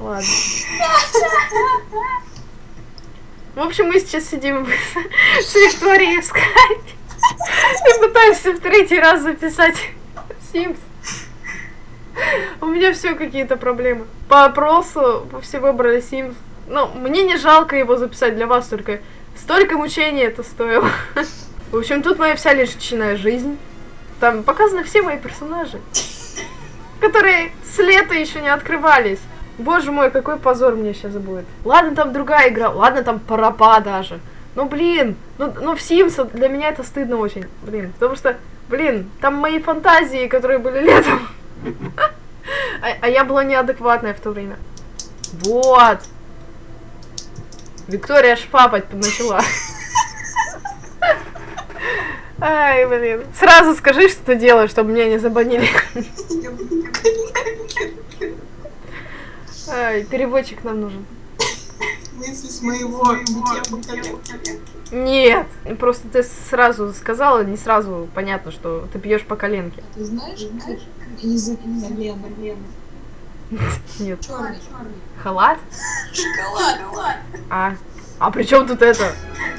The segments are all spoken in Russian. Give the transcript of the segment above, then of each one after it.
Ладно. В общем, мы сейчас сидим с Викторией в скайпе и пытаемся в третий раз записать Sims. У меня все какие-то проблемы. По опросу все выбрали Sims. Ну, мне не жалко его записать для вас, только столько мучений это стоило. В общем, тут моя вся личная жизнь. Там показаны все мои персонажи, которые с лета еще не открывались. Боже мой, какой позор мне сейчас будет. Ладно, там другая игра, ладно, там парапа даже. Ну, блин, ну, ну в Sims для меня это стыдно очень, блин. Потому что, блин, там мои фантазии, которые были летом. А, а я была неадекватная в то время. Вот. Виктория шпапать начала. Ай, блин. Сразу скажи, что ты делаешь, чтобы меня не забанили. Ай, переводчик нам нужен. Мысли с моего. Нет, просто ты сразу сказала, не сразу понятно, что ты пьешь по коленке. Ты знаешь, язык колена? Нет. Черный. Халат? Шоколад. А. А при чем тут это?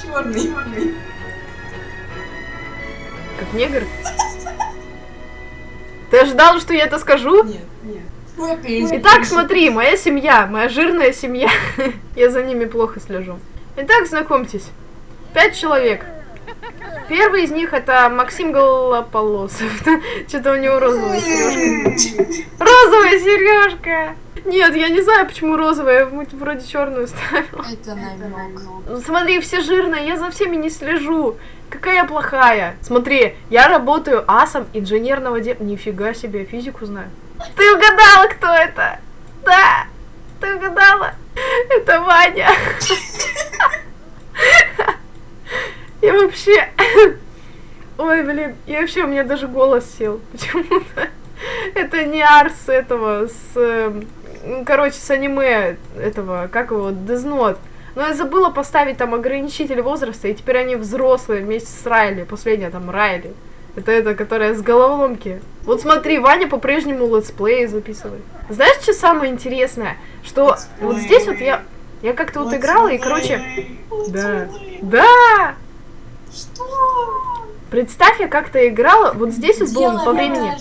Черный. Как негр? Ты ожидал, что я это скажу? Нет, нет. Итак, смотри, моя семья, моя жирная семья. Я за ними плохо слежу. Итак, знакомьтесь. Пять человек. Первый из них это Максим Голополосов. Что-то у него розовая сережка. Розовая сережка! Нет, я не знаю, почему розовая, я вроде черную ставила. Это намек. Смотри, все жирные, я за всеми не слежу. Какая я плохая. Смотри, я работаю асом инженерного дела. Нифига себе, физику знаю. Ты угадала, кто это? Да, ты угадала. Это Ваня. Я вообще... Ой, блин, я вообще, у меня даже голос сел. Почему-то. Это не Арс этого, с... эм, Короче, с аниме этого, как его, Note. Но я забыла поставить там ограничитель возраста, и теперь они взрослые вместе с Райли. Последняя там Райли. Это эта, которая с головоломки. Вот смотри, Ваня по-прежнему летсплеи записывает. Знаешь, что самое интересное? Что вот здесь вот я... Я как-то вот играла, и, короче... Да. Да! Что? Представь, я как-то играла, вот здесь вот было по времени.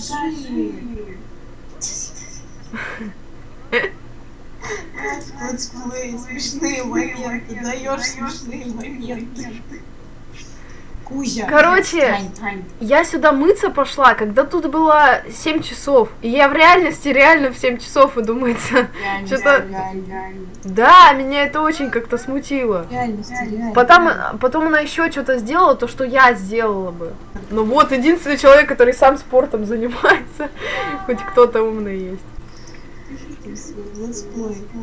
Летсплей, смешные моменты, даешь смешные моменты. Кузя. Короче, Тань, Тань. Я сюда мыться пошла, когда тут было 7 часов. И я в реальности реально в 7 часов иду мыться. Что-то... Да, меня это очень как-то смутило. Реальность. Потом, потом она еще что-то сделала, то, что я сделала бы. Ну вот, единственный человек, который сам спортом занимается. Хоть кто-то умный есть.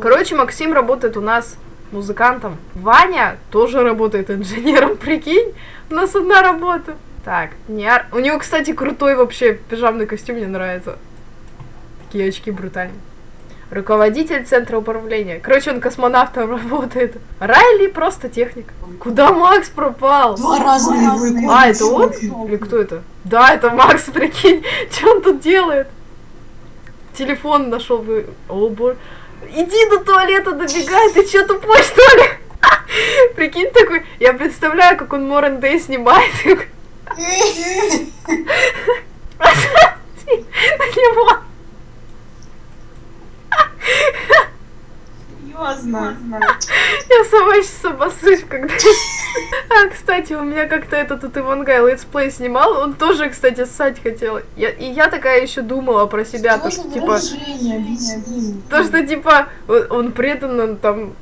Короче, Максим работает у нас музыкантом. Ваня тоже работает инженером, прикинь. У нас одна работа. Так, не ар- У него, кстати, крутой вообще пижамный костюм, мне нравится. Такие очки брутальные. Руководитель центра управления. Короче, он космонавтом работает. Райли просто техник. Куда Макс пропал? Два его икону А, это он? Или кто это? Да, это Макс, прикинь. Что он тут делает? Телефон нашел бы. О, боже. Иди до туалета, добегай, ты что, тупой, что ли? Прикинь такой, я представляю, как он morning day снимает. На него. Серьезно. Я сама сейчас обоссусь, когда... А, кстати, у меня как-то этот тут Ивангай летсплей снимал, он тоже, кстати, ссать хотел. Я, и я такая еще думала про себя, Что то, что, типа... То, что, типа, он преданно там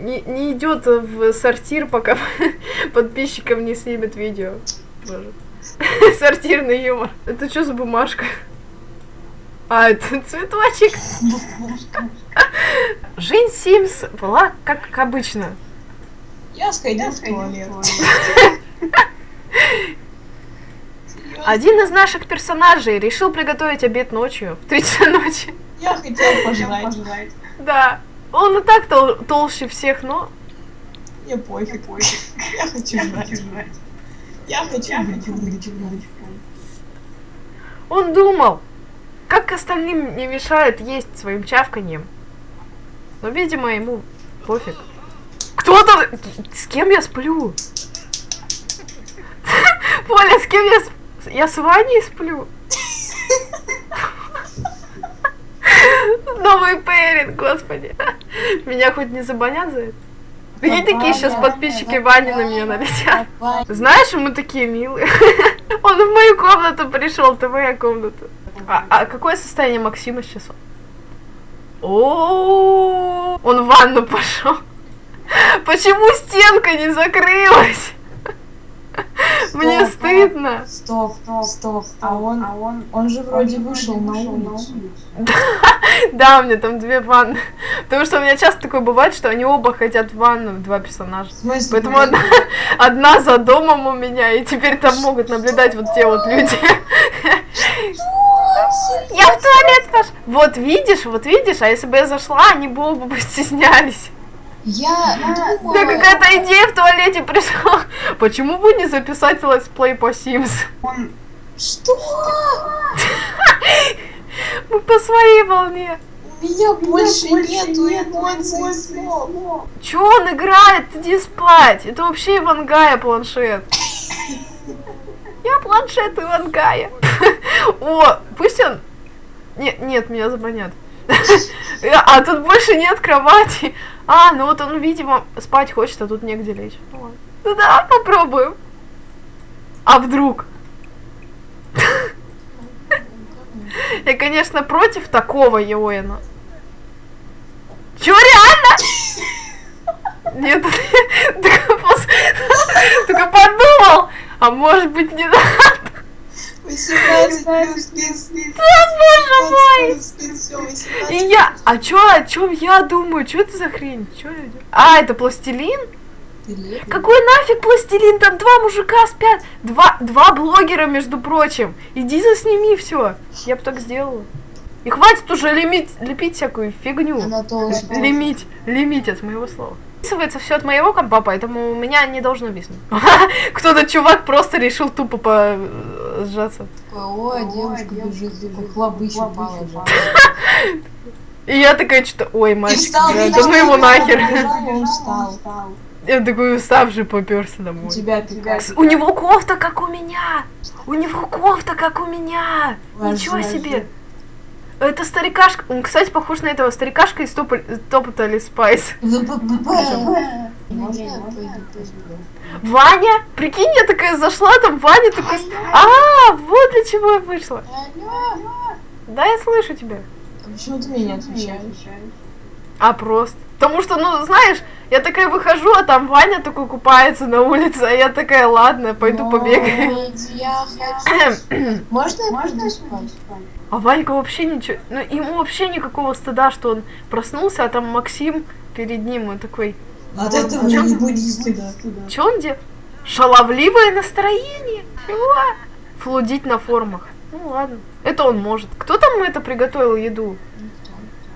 не, не идет в сортир, пока подписчикам не снимет видео. Сортирный юмор. Это что за бумажка? А, это цветочек. Жизнь Симс была как обычно. Я сходил в туалет. Один из наших персонажей решил приготовить обед ночью, в 3 часа ночи. Я хотел пожрать. Да. Он и так тол- толще всех, но... Мне пофиг. Я хочу жрать. Я хочу быть Он думал, как остальным не мешает есть своим чавканьем. Но, видимо, ему пофиг. Кто там? С кем я сплю? Поля, с кем я сплю? Я с Ваней сплю. Новый пэринг, господи. Меня хоть не забанят за это? Прикинь, такие сейчас подписчики Вани на меня налетят. Знаешь, мы такие милые. Он в мою комнату пришел, это моя комната. А, а какое состояние Максима сейчас? О, он в ванну пошел. Почему стенка не закрылась? Мне Стоп, стыдно. Стоп, стоп, а он, а он, он же вроде вышел на улицу. Да, у меня там две ванны. Потому что у меня часто такое бывает, что они оба хотят в ванну, два персонажа. Смысле? Поэтому одна, одна за домом у меня, и теперь там могут наблюдать вот те вот люди. Я в туалет пошла. Вот видишь, вот видишь, а если бы я зашла, они бы оба бы стеснялись. Я Да думала, какая-то идея в туалете пришла. Почему бы не записать летсплей по Sims? он... Что? Мы по своей волне. У меня больше нету эмоций. Чё он играет? Иди спать. Это вообще Ивангая планшет. Я планшет Ивангая. О, пусть он... Нет, нет, меня забанят. А тут больше нет кровати. А, ну вот он, видимо, спать хочет, а тут негде лечь. Ну да, попробуем. А вдруг? Я, конечно, против такого Йоэна. Чё, реально? Нет, только подумал. А может быть не надо? 18 плюс, плюс, плюс. Боже мой! плюс, плюс, всё, 18 И я, а чё, о чём я думаю? Чё это за хрень? Чё? А, это пластилин? Какой нафиг пластилин? Там два мужика спят. Два, два блогера, между прочим. Иди засними все. Я бы так сделала. И хватит уже лимить, лепить всякую фигню. Лимить, лимить от моего слова. Записывается все от моего компа, поэтому у меня не должно виснуть. Кто-то чувак просто решил тупо по э, сжаться. Ой, девушка бежит. И я такая что-то, ой, мальчик, да, ну его нахер. Я такой уставший поперся У домой. тебя такая. У него кофта, как у меня! У него кофта, как у меня! Ничего себе! Это старикашка. Он, кстати, похож на этого старикашка из Топа- Totally Spies. Ваня! Прикинь, я такая зашла, там Ваня такой... А, вот для чего я вышла. Да, я слышу тебя. А почему ты мне не отвечаешь? А просто. Потому что, ну, знаешь, я такая выхожу, а там Ваня такой купается на улице, а я такая, ладно, пойду побегаю. Я хочу... Можно я спать? А Ванька вообще ничего, ну ему вообще никакого стыда, что он проснулся, а там Максим перед ним, он такой, От этого не будет стыда. что он делает? Шаловливое настроение? Чего? Флудить на форумах. Ну ладно, это он может. Кто там это приготовил еду?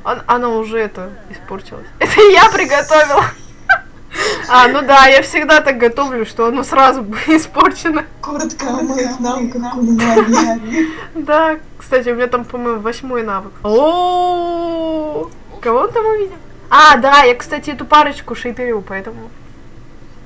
Он- она уже это испортилась. Это я приготовила. А, ну да, я всегда так готовлю, что оно сразу испорчено. Коротко о моих навыках кулинарии. Да, кстати, у меня там, по-моему, восьмой навык. О, кого он там увидел? А, да, я, кстати, эту парочку шейперю, поэтому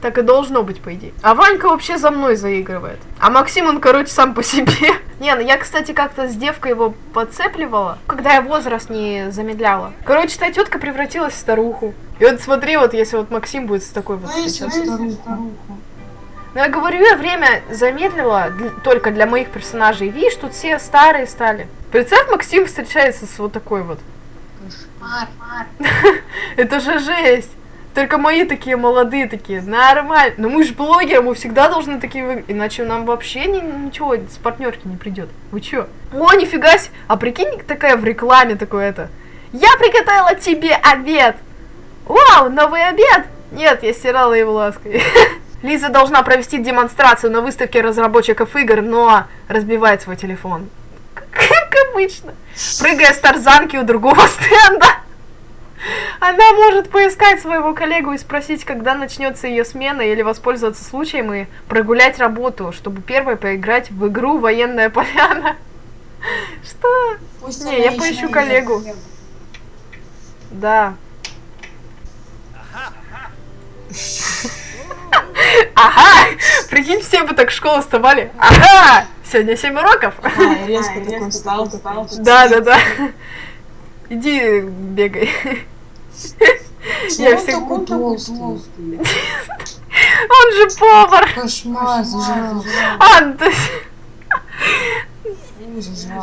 так и должно быть, по идее. А Ванька вообще за мной заигрывает. А Максим, он, короче, сам по себе. Не, ну я, кстати, как-то с девкой его подцепливала, когда я возраст не замедляла. Короче, та тетка превратилась в старуху. И вот смотри, вот если вот Максим будет с такой вот сейчас. старуху. Ну, я говорю, я время замедлила дл- только для моих персонажей. Видишь, тут все старые стали. Представь, Максим встречается с вот такой вот. Кошмар. Это же жесть. Только мои такие молодые такие, нормально. Но мы же блогеры, мы всегда должны такие выглядеть. Иначе нам вообще ни- ничего с партнерки не придет. Вы чё? О, нифига себе. А прикинь, такая в рекламе такое это. Я приготовила тебе обед. Вау, новый обед. Нет, я стирала его лаской. Лиза должна провести демонстрацию на выставке разработчиков игр, но разбивает свой телефон. Как обычно. Прыгая с тарзанки у другого стенда. Она может поискать своего коллегу и спросить, когда начнется ее смена, или воспользоваться случаем и прогулять работу, чтобы первой поиграть в игру «Военная поляна». Что? Пусть Не, я поищу коллегу. Да. Ага! Прикинь, все бы так в школу вставали. Ага! Сегодня 7 уроков. А, резко такой встал, такой. Да, да, да. Иди бегай. Я он всег- такой толстый? Он же повар. Кошмар. А, ну,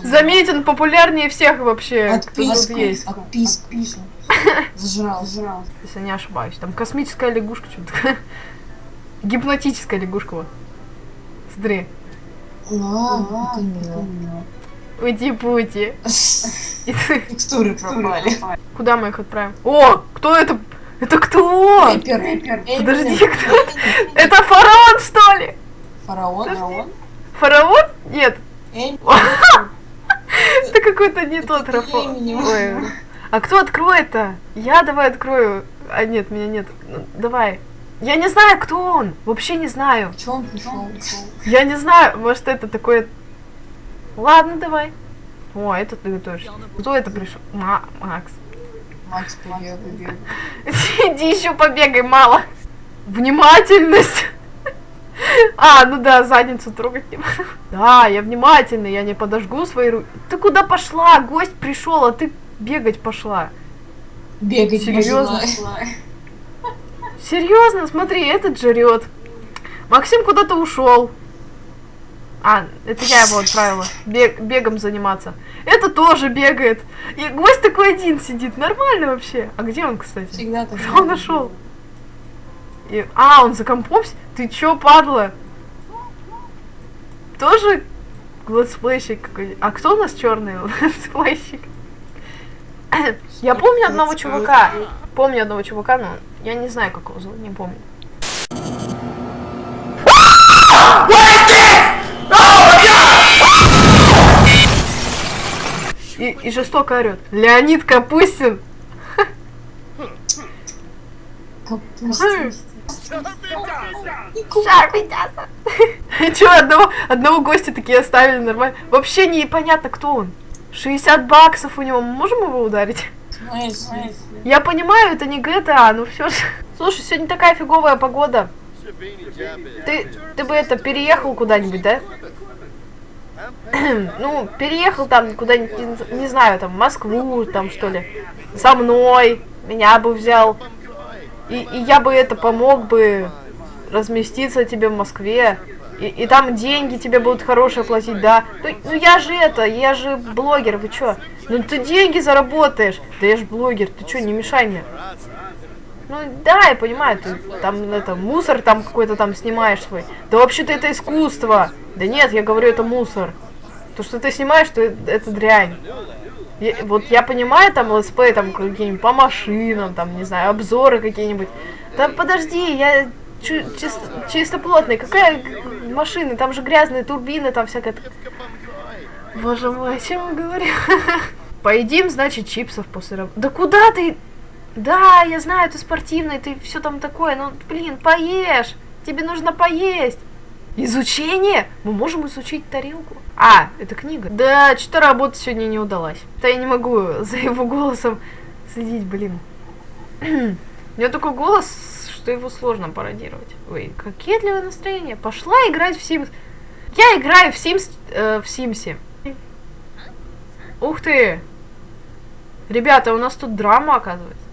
заметь, он популярнее всех вообще, есть. отписку. Зажрал, зажрал. Если не ошибаюсь. Там космическая лягушка, что-то такое. Гипнотическая лягушка, вот. Смотри. Ути-пути. Текстуры пропали. Куда мы их отправим? О, кто это? Это кто? Эпер, эпер, Подожди, кто это? Это фараон, что ли? Фараон, фараон. Фараон? Нет, это какой-то не тот. Ой. А кто откроет-то? Я давай открою. А нет, меня нет. Ну, давай. Я не знаю, кто он. Вообще не знаю. Чё он пришел? Я не знаю, может это такое... Ладно, давай. О, это ты готовишь. Кто это пришел? Ма- Макс. Макс побегай. Иди еще побегай, мало. Внимательность. А, ну да, задницу трогать не буду. Да, я внимательный, я не подожгу свои руки. Ты куда пошла? Гость пришел, а ты бегать пошла. Бегать Серьёзно? пошла. Серьезно, смотри, этот жрет. Максим куда-то ушел. А, это я его отправила. Бег, бегом заниматься. Это тоже бегает. И гость такой один сидит. Нормально вообще. А где он, кстати? Всегда так. Кто он нашел? И- А, он за компом? Ты чё, падла? Тоже летсплейщик какой А кто у нас черный летсплейщик? Я помню одного чувака. Помню одного чувака, но я не знаю, как его зовут, не помню. И, и жестоко орет. Леонид Капустин. Капуста. Че, одного, одного гостя такие оставили нормально. Вообще непонятно, кто он. 60 баксов у него, мы можем его ударить? Смысле? Я понимаю, это не GTA, но все же. Слушай, сегодня такая фиговая погода. Ты, ты бы это, переехал куда-нибудь, да? ну, переехал там куда-нибудь, не, не знаю, там, в Москву, там, что ли. Со мной. Меня бы взял. И, и я бы это помог бы разместиться тебе в Москве. И, и там деньги тебе будут хорошие платить, да. Ну, ну я же это, я же блогер, вы чё? Ну ты деньги заработаешь. Да я же блогер, ты чё, не мешай мне. Ну да, я понимаю, ты там это мусор там какой-то там снимаешь свой. Да вообще-то это искусство. Да нет, я говорю, это мусор. То, что ты снимаешь, то это, дрянь. Я- вот я понимаю, там летсплей, там какие-нибудь по машинам, там, не знаю, обзоры какие-нибудь. Да подожди, я чу- чис- чистоплотный. Какая машины? Там же грязные турбины, там всякое. Боже мой, о чем я говорю? Поедим, значит, чипсов после работы. Да куда ты? Да, я знаю, ты спортивный, ты все там такое, ну, блин, поешь. Тебе нужно поесть. Изучение? Мы можем изучить тарелку. А, это книга. Да, что-то работа сегодня не удалась. Да я не могу за его голосом следить, блин. У него такой голос, что его сложно пародировать. Ой, кокетливое настроение. Пошла играть в Sims. Я играю в Sims, э, в Симсе. Ух ты! Ребята, у нас тут драма, оказывается.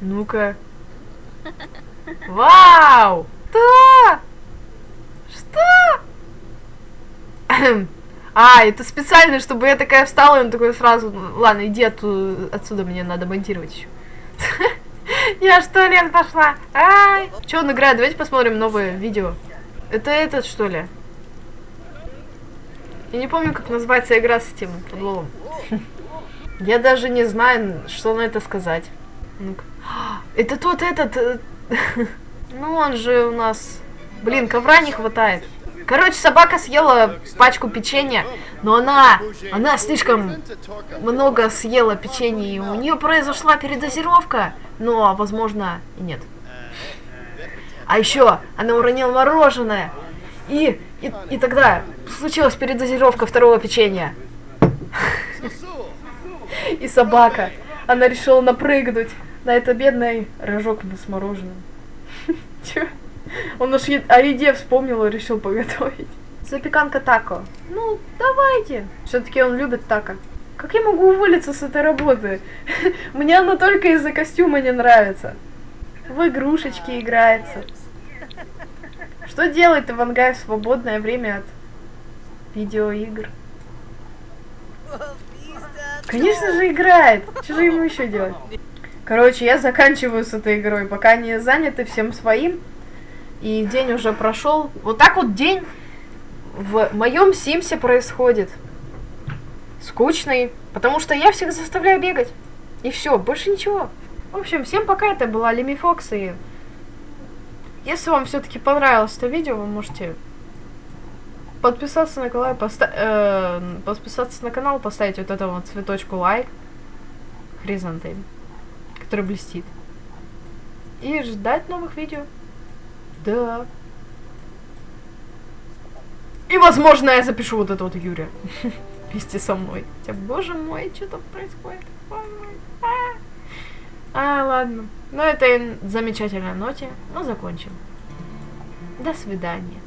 Ну-ка. Вау! Что? Что? А, это специально, чтобы я такая встала, и он такой сразу, «Ну, ладно, иди отсюда, мне надо монтировать еще. Я в туалет пошла. Ай. Че он играет? Давайте посмотрим новое видео. Это этот, что ли? Я не помню, как называется игра с этим футболом. Я даже не знаю, что на это сказать. Это тот этот... э, Ну, он же у нас... Блин, ковра не хватает. Короче, собака съела пачку печенья, но она... Она слишком много съела печенья, и у нее произошла передозировка. Но, возможно, и нет. А еще она уронила мороженое. И, и, и тогда случилась передозировка второго печенья. И собака. Она решила напрыгнуть Да, это бедный рожок с мороженым. Чё? Он уж о еде вспомнил и решил поготовить. Запеканка тако. Ну, давайте. Все-таки он любит тако. Как я могу уволиться с этой работы? Мне она только из-за костюма не нравится. В игрушечки играется. Что делает Ивангай в свободное время от видеоигр? Конечно же играет. Что же ему еще делать? Короче, я заканчиваю с этой игрой, пока они заняты всем своим. И день уже прошел. Вот так вот день в моем Симсе происходит. Скучный, потому что я всех заставляю бегать. И все, больше ничего. В общем, всем пока, это была Леми Фокс, и если вам все-таки понравилось это видео, вы можете подписаться на канал, поста э, подписаться на канал, поставить вот этому цветочку лайк, хризантем, который блестит, и ждать новых видео. Да. И, возможно, я запишу вот это вот Юрия вместе со мной. Хотя, боже мой, что там происходит? Боже мой. А. А, ладно. Ну, это замечательная ноте. Ну, закончим. До свидания.